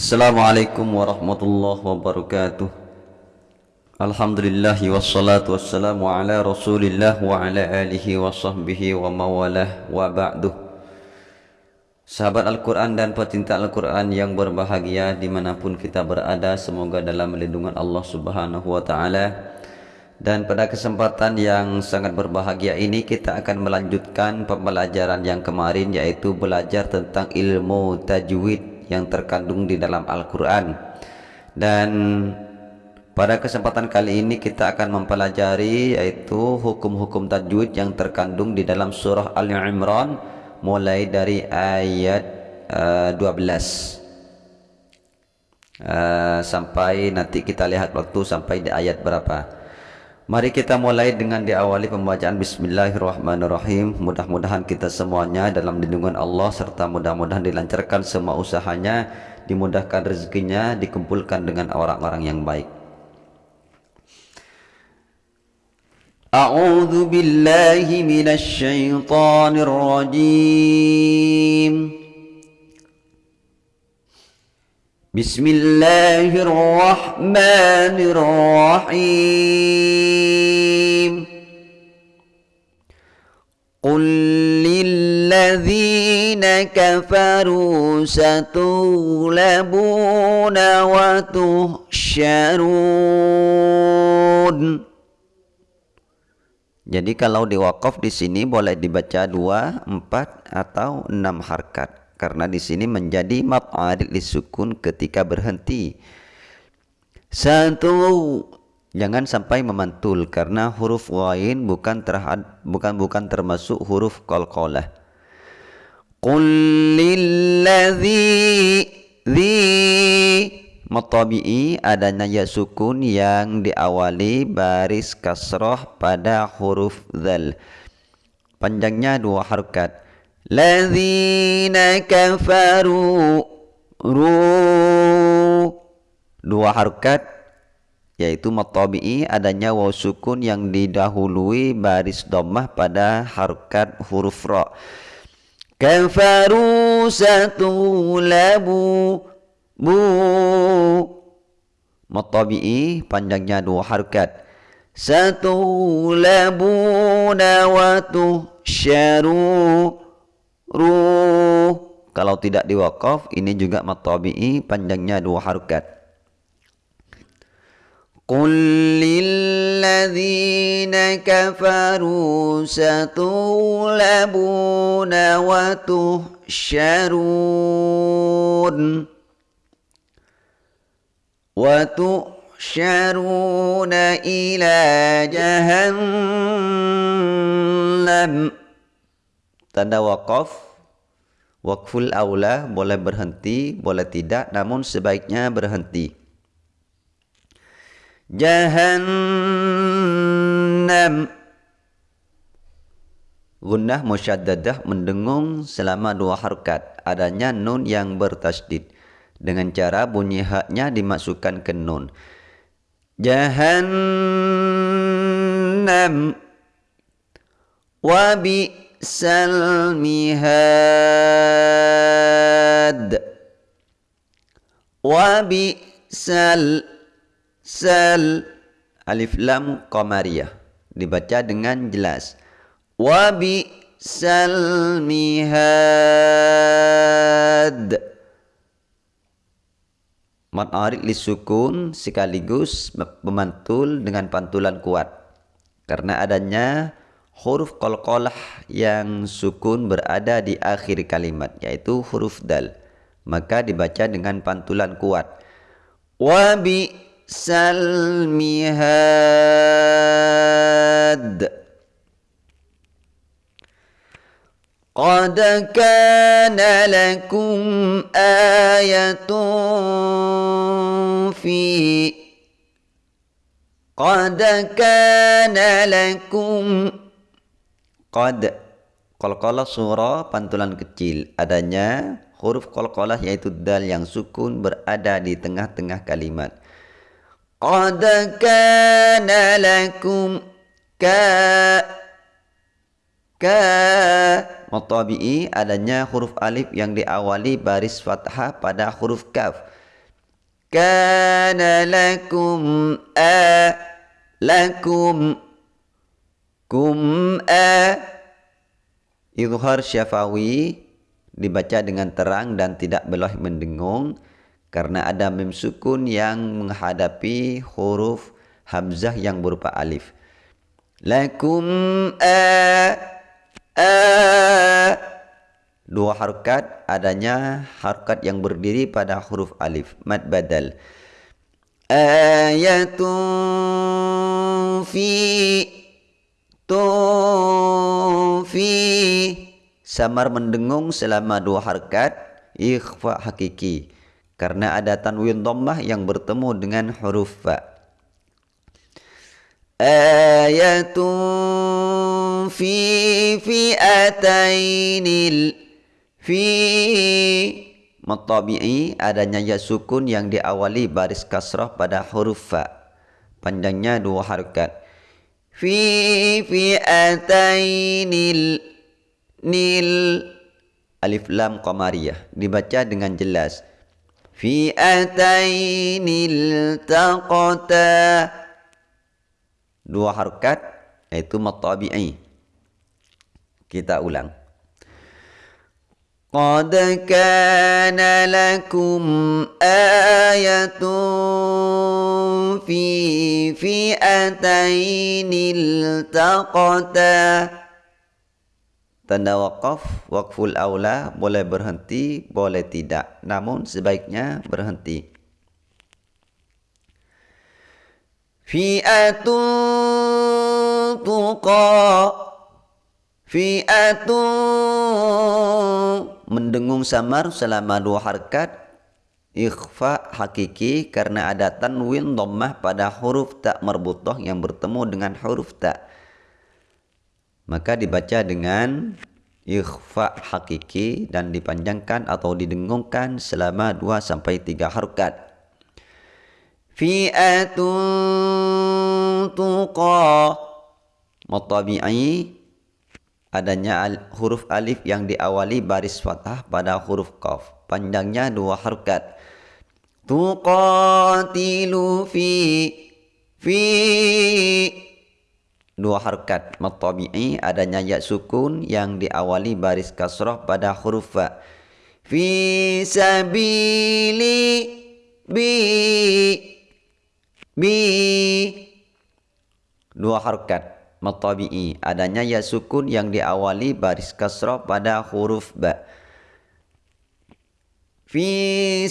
Assalamualaikum warahmatullahi wabarakatuh. Alhamdulillah wassalatu wassalamu ala rasulillah wa ala alihi wa sahbihi wa mawalah wa ba'duh Sahabat Al-Quran dan pecinta Al-Quran yang berbahagia di mana pun kita berada Semoga dalam lindungan Allah subhanahu wa ta'ala. Dan pada kesempatan yang sangat berbahagia ini kita akan melanjutkan pembelajaran yang kemarin Yaitu belajar tentang ilmu tajwid yang terkandung di dalam Al-Quran. Dan pada kesempatan kali ini kita akan mempelajari yaitu hukum-hukum tajwid yang terkandung di dalam surah Al-Imran mulai dari ayat uh, 12 uh, sampai nanti kita lihat waktu sampai di ayat berapa Mari kita mulai dengan diawali pembacaan Bismillahirrahmanirrahim. Mudah-mudahan kita semuanya dalam lindungan Allah Serta mudah-mudahan dilancarkan semua usahanya Dimudahkan rezekinya Dikumpulkan dengan orang-orang yang baik. A'udhu billahi minasy syaithanir rajim بسم الله الرحمن الرحيم قل للذين كفروا ستغلبون وتحشرون Jadi kalau di wakaf di sini boleh dibaca dua, empat atau enam harkat karena di sini menjadi maf'al lisukun ketika berhenti. Satu jangan sampai memantul karena huruf wain bukan terhad, bukan bukan termasuk huruf qalqalah. Qul lilladzi Matabi'i adanya ya sukun yang diawali baris kasroh pada huruf zal. Panjangnya dua harokat. Ladzina kafaru ru. Dua harokat yaitu matabi'i adanya waw sukun yang didahului baris dhammah pada harokat huruf ra. Kafaru satulabu bu. Matabi'i panjangnya dua harkat. Satu labuna wa syaru ru kalau tidak diwakaf ini juga matabi'i panjangnya dua harkat قل للذين كفروا ستغلبون وتحشرون وتحشرون إلى جهنم tanda wakaf wakful aula boleh berhenti boleh tidak namun sebaiknya berhenti. Jahannam. Gunnah musyaddadah mendengung selama dua harkat. Adanya nun yang bertasdid. Dengan cara bunyi haknya dimasukkan ke nun. Jahannam. Wa bi'sal mihad wa bi'sal sal. Alif lam qamariyah. Dibaca dengan jelas. Wa bi'sal mihad Mat arid sukun sekaligus memantul dengan pantulan kuat. Karena adanya huruf qalqalah yang sukun berada di akhir kalimat yaitu huruf dal maka dibaca dengan pantulan kuat wa bi salmihad قد كان لكم آية في قد كان لكم قد Qalqalah surah pantulan kecil. Adanya huruf qalqalah yaitu dal yang sukun berada di tengah-tengah kalimat. Qad kana lakum ka ka. Matabi'i adanya huruf alif yang diawali baris fathah pada huruf kaf. Kana lakum a lakum kum a izhar syafawi dibaca dengan terang dan tidak boleh mendengung karena ada mim sukun yang menghadapi huruf hamzah yang berupa alif. Lakum a a dua harokat adanya harokat yang berdiri pada huruf alif mad badal. Ayatun fi tu fi samar mendengung selama dua harokat ikhfa hakiki. Karena ada tanwin dhammah yang bertemu dengan huruf fa. Ayatun fi fi'atainil fi matabi'i. Adanya ya sukun yang diawali baris kasrah pada huruf fa. Panjangnya dua harakat fi fi'atainil nil alif lam qamariyah dibaca dengan jelas. fi'atainil taqata dua harakat yaitu matabi'i. kita ulang قد كان لكم آية في فئتين التقتا Tanda wakaf, wakful aula boleh berhenti, boleh tidak. Namun sebaiknya berhenti. Fi'atun tuqa Fi'atun mendengung samar selama dua harkat ikhfa hakiki karena ada tanwin dhammah pada huruf tak marbutoh yang bertemu dengan huruf tak maka dibaca dengan ikhfa hakiki dan dipanjangkan atau didengungkan selama 2 sampai 3 harokat fi'atun tuqa mutabi'i adanya al huruf alif yang diawali baris fathah pada huruf qaf. Panjangnya dua harokat tuqatilu fi fi dua harokat matabi'i adanya ya sukun yang diawali baris kasrah pada huruf fa. Fi sabili bi bi dua harokat matabi'i. Adanya ya sukun yang diawali baris kasrah pada huruf ba. Fi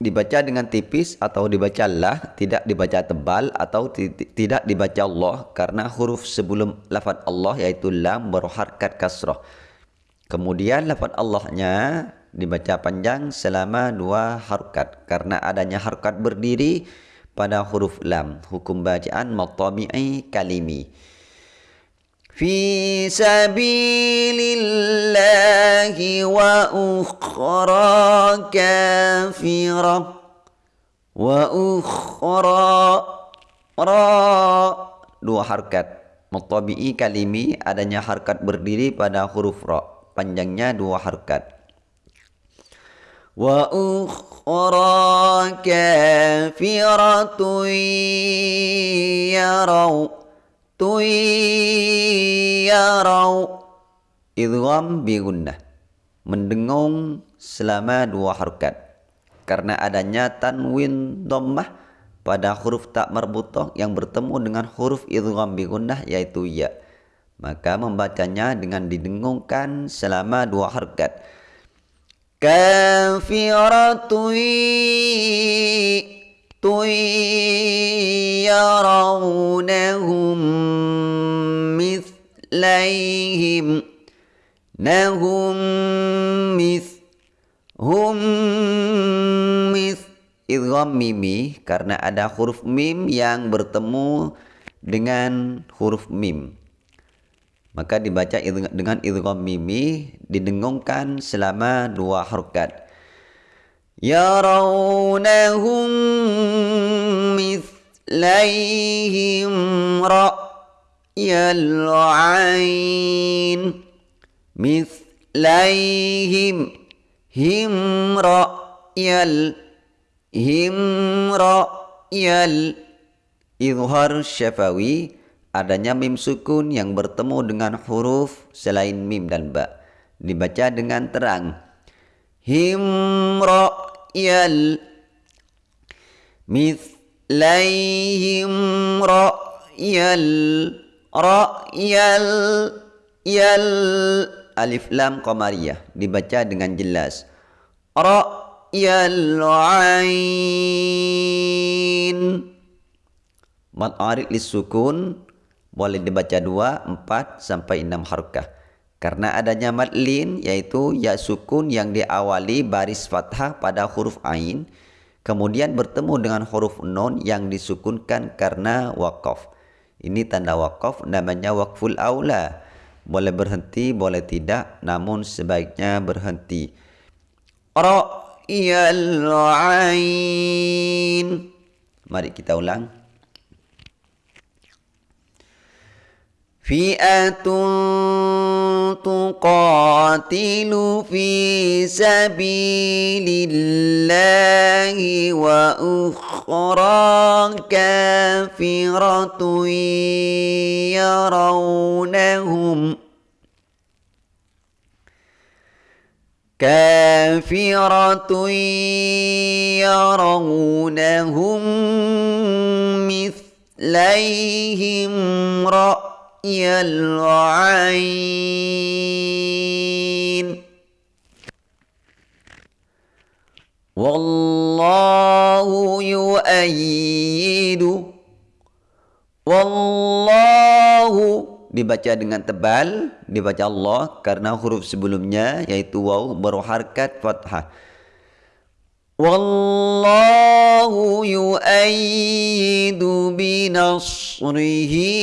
dibaca dengan tipis atau dibaca lah tidak dibaca tebal atau tidak dibaca Allah karena huruf sebelum lafaz Allah yaitu lam berharkat kasrah kemudian lafaz Allahnya dibaca panjang selama dua harkat. Karena adanya harkat berdiri pada huruf lam. Hukum bacaan matabi'i kalimi. Sabilillahi wa ukhra kafirah wa ukhra ra dua harkat. Matabi'i kalimi adanya harkat berdiri pada huruf ra. Panjangnya dua harkat وأخرى كافرة يروا يروا idgham bi gunnah mendengung selama dua harokat karena adanya tanwin dhammah pada huruf tak marbutah yang bertemu dengan huruf idgham bi gunnah yaitu ya maka membacanya dengan didengungkan selama dua harokat كافرة يرونهم مثليهم نهم مثل hum mis idgham mimi karena ada huruf mim yang bertemu dengan huruf mim maka dibaca dengan idgham mimi didengungkan selama dua harakat yarawnahum mithlaihim ra'yal 'ain mithlaihim himra yal himra yal izhar syafawi adanya mim sukun yang bertemu dengan huruf selain mim dan ba. Dibaca dengan terang. Himra yal. Mithlaihim ra'yal ra'yal yal alif lam qamariyah dibaca dengan jelas. Ra'yal ain. Mad arid lisukun boleh dibaca dua, empat sampai enam harkah. Karena adanya mad lin yaitu ya sukun yang diawali baris fathah pada huruf ain kemudian bertemu dengan huruf nun yang disukunkan karena wakaf. Ini tanda wakaf namanya wakful aula. Boleh berhenti, boleh tidak, namun sebaiknya berhenti. Ra'yal ain. Mari kita ulang. فئة تقاتل في سبيل الله وأخرى كافرة يرونهم كافرة يرونهم مثليهم رأى العين والله يؤيد والله dibaca dengan tebal dibaca Allah karena huruf sebelumnya yaitu waw berharkat fathah wallahu yu'ayyidu binasrihi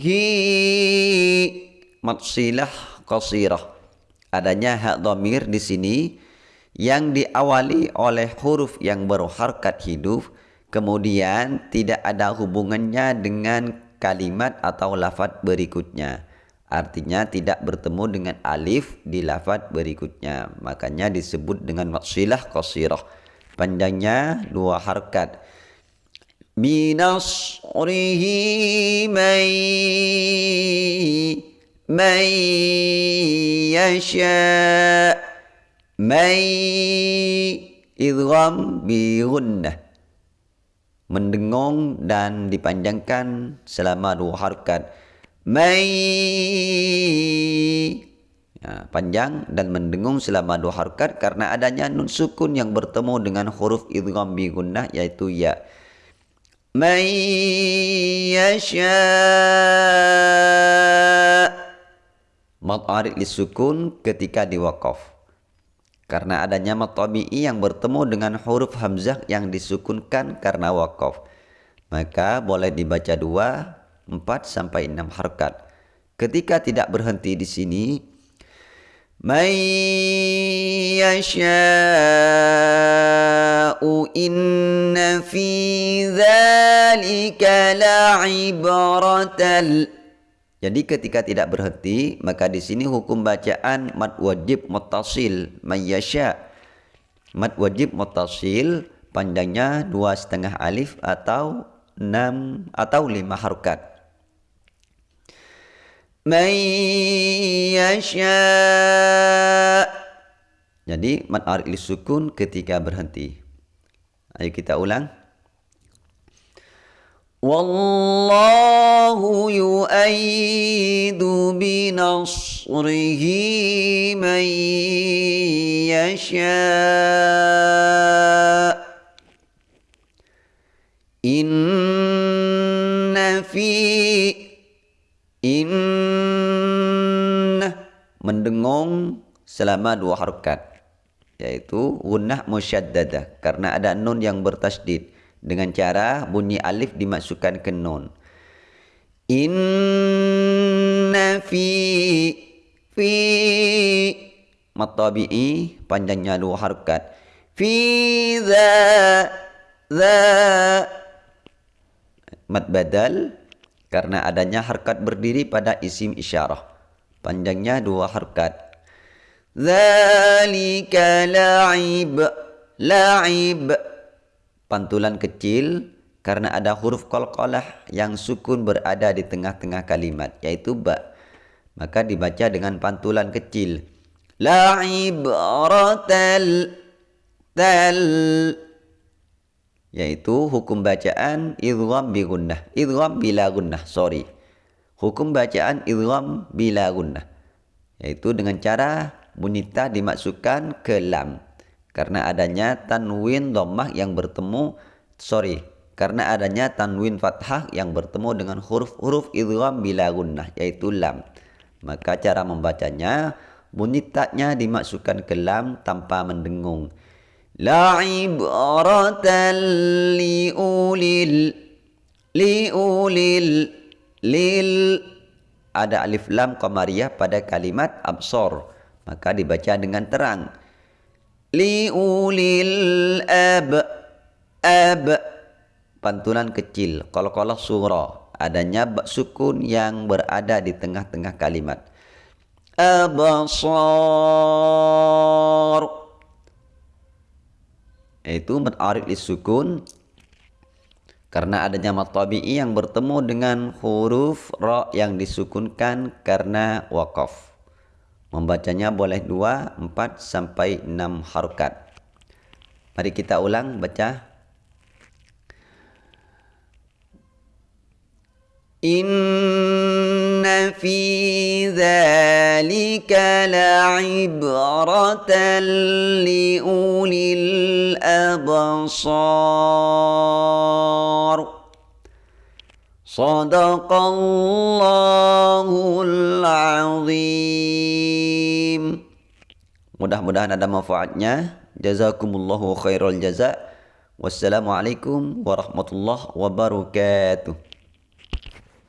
hi. Matsilah qasirah. Adanya hak dhamir di sini yang diawali oleh huruf yang berharkat hidup kemudian tidak ada hubungannya dengan kalimat atau lafaz berikutnya. Artinya tidak bertemu dengan alif di lafaz berikutnya. Makanya disebut dengan matsilah qasirah. Panjangnya dua harkat بنصره من من يشاء من idgham bi gunnah mendengung dan dipanjangkan selama dua harkat mai ya, panjang dan mendengung selama dua harkat karena adanya nun sukun yang bertemu dengan huruf idgham bi gunnah yaitu ya من يشاء Mat arid lisukun ketika diwakaf Karena adanya mat tabi'i yang bertemu dengan huruf hamzah yang disukunkan karena wakaf Maka boleh dibaca dua, empat sampai enam harkat Ketika tidak berhenti di sini من يشاء إن في ذلك لعبرة Jadi ketika tidak berhenti, maka di sini hukum bacaan mad wajib muttasil mayyasha. Mad wajib muttasil panjangnya dua setengah alif atau enam atau lima harokat. man yasha. Jadi mad arid sukun ketika berhenti. Ayo kita ulang. Wallahu yu'ayyidu binasrihi man yasha mendengung selama dua harokat yaitu gunnah musyaddadah karena ada nun yang bertasdid. Dengan cara bunyi alif dimasukkan ke nun. Inna fi fi matabi'i panjangnya dua harokat. Fi za za mat badal karena adanya harkat berdiri pada isim isyarah panjangnya dua harkat. Zalika la'ib La'ib. Pantulan kecil karena ada huruf qalqalah yang sukun berada di tengah-tengah kalimat yaitu ba. Maka dibaca dengan pantulan kecil. La ibratal tal. Yaitu hukum bacaan idgham bi gunnah idgham bila gunnah sorry hukum bacaan idgham bila gunnah yaitu dengan cara bunyi ta dimasukkan ke lam karena adanya tanwin dhammah yang bertemu sorry karena adanya tanwin fathah yang bertemu dengan huruf-huruf idgham bila gunnah yaitu lam. Maka cara membacanya bunyi taknya dimasukkan ke lam tanpa mendengung. La ibratan liulil liulil lil ada alif lam qamariyah pada kalimat absor. Maka dibaca dengan terang. Liulil ab ab. Pantulan kecil kalau-kalau surah. Adanya sukun yang berada di tengah-tengah kalimat. Abasar itu menarif sukun karena adanya mad tabi'i yang bertemu dengan huruf ro yang disukunkan karena wakaf. Membacanya boleh 2, 4 sampai 6 harokat. Mari kita ulang baca. Inna fi zalika la'ibratan li'ulil abasar. Sadaqallahul azim. Mudah-mudahan ada manfaatnya. Jazakumullahu khairul jazak Wassalamualaikum warahmatullahi wabarakatuh.